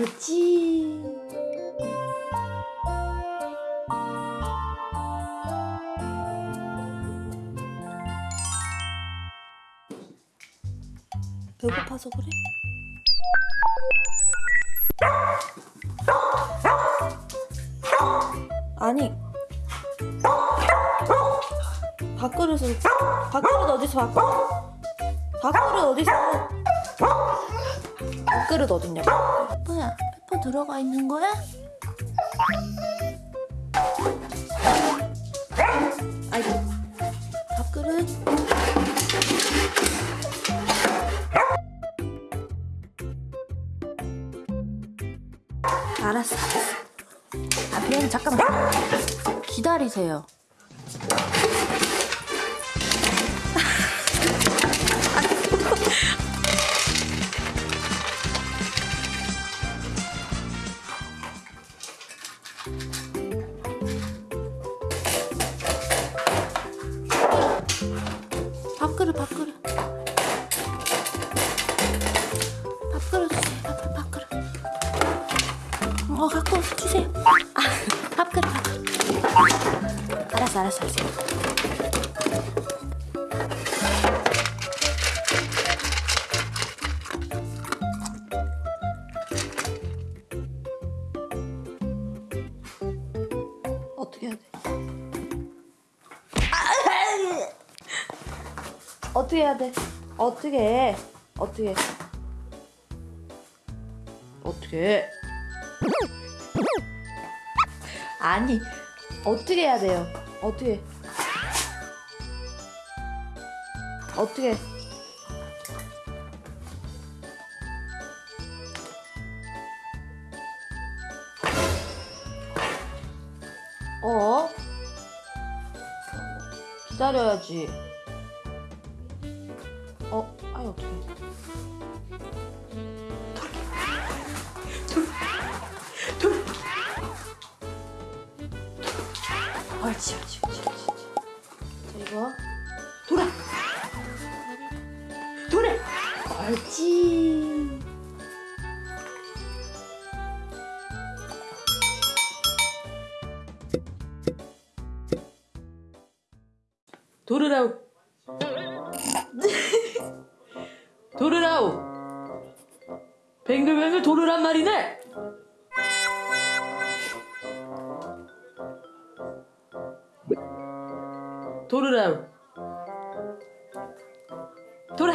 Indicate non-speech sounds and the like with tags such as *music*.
옳지. 배고파서 그래? 아니 밥그릇을 밥그릇 어디서 밥 밥그릇 어디서 밥 그릇 어딨냐고. 페퍼야 페퍼 들어가 있는 거야? 아이고 밥그릇? 알았어. 아 그럼 잠깐만. 기다리세요 밥그릇 밥그릇. 밥그릇 주세요. 밥, 밥 그릇. 어 갖고 주세요. 아 *laughs* 밥그릇 밥그릇. 알았어 알았어 알았어 어떻게 해야 돼? 어떻게 해야 돼? 어떻게 해? 어떻게 해? 어떻게 해? 아니 어떻게 해야 돼요? 어떻게 해? 어떻게 해? 어? 기다려야지. 어, 아니 어떡해. 옳지, 옳지, 옳지, 옳지. 자, 이거. 돌아! 돌아! 옳지. 도르라우. *laughs* 도르라우. 뱅글뱅글 도르란 말이네. 도르라우. 돌아